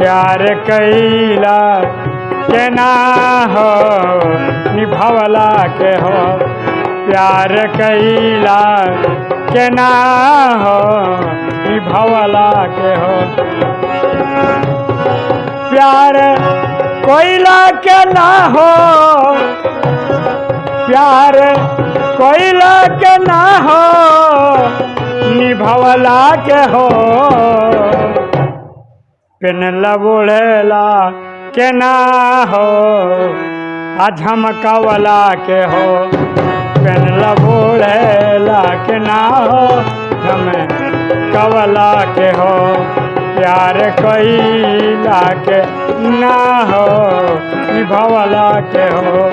प्यार कैला के ना हो, निभवला के हो। प्यार कैला के ना हो, निभवला के हो। प्यार कोयला के ना हो, प्यार कोयला के ना हो, निभवला के हो। पेनला बुढ़ेला के ना हो, आ झमकवला के हो। पेनला बुढ़ेला के ना हो झमकवला के हो। प्यार कैला के ना हो निभवला के हो।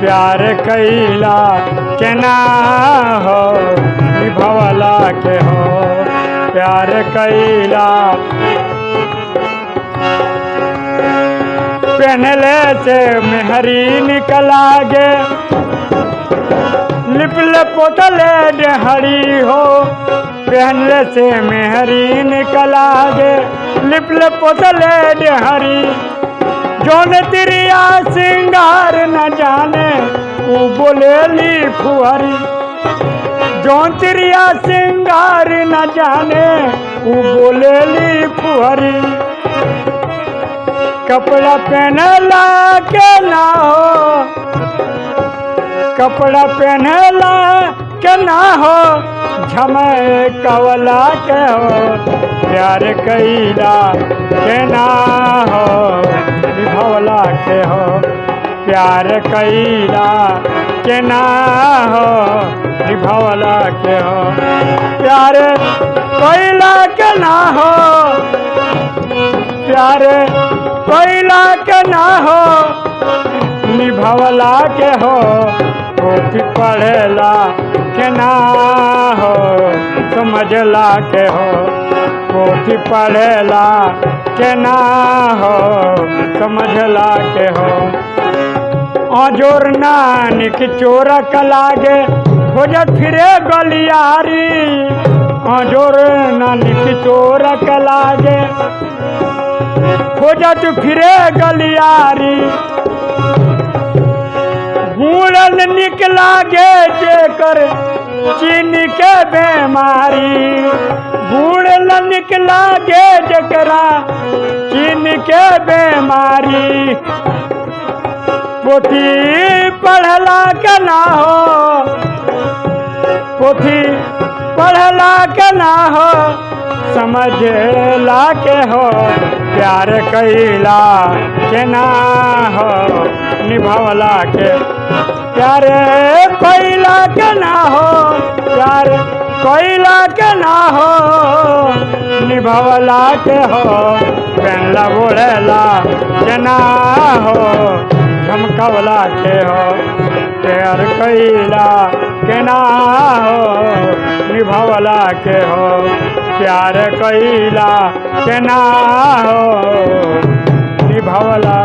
प्यार कैला के ना हो निभवला के हो, प्यार कैला। पहनले से मेहरी निकला गे लिपले पोतले डेहरी हो। पहनले से मेहरी निकला गे लिपले पोतले डेहरी। जोन तिरिया सिंगार न जाने वो बोलेली फुहरी। जौन तिरिया सिंगार न जाने वो बोलेली फुहरी। कपड़ा पहनला के ना हो, कपड़ा पहनला के ना हो, झमे कवला के हो, प्यार कैला के ना हो निभवला के हो। प्यार कैला के ना हो, निभवला के हो। प्यार कैला के ना हो, प्यार कैला के ना हो, निभवला के हो। पोथी पढ़ेला के ना हो, समझला के हो। पोथी पढ़ेला के ना हो, समझला के हो। अजोर नानिक चोर कलागे खोजत फिरे गलियारी। अजोर नानिक चोर कलागे खोजत फिरे गलियारी। बूढ़ल निकला गे जेकर चीन के बीमारी। बूढ़ल निकला गे जकरा चीन के बीमारी। पोथी पढ़ला के ना हो। पोथी पढ़ला के ना हो। समझला के हो। प्यार कैला के ना हो। निभवला के। प्यार कैला के ना हो। प्यार कैला के ना हो। निभवला के हो। पेनला बोलेला के ना हो। झमकवला के हो, प्यार कैला के ना हो, निभवला के हो, प्यार कैला के ना हो, निभवला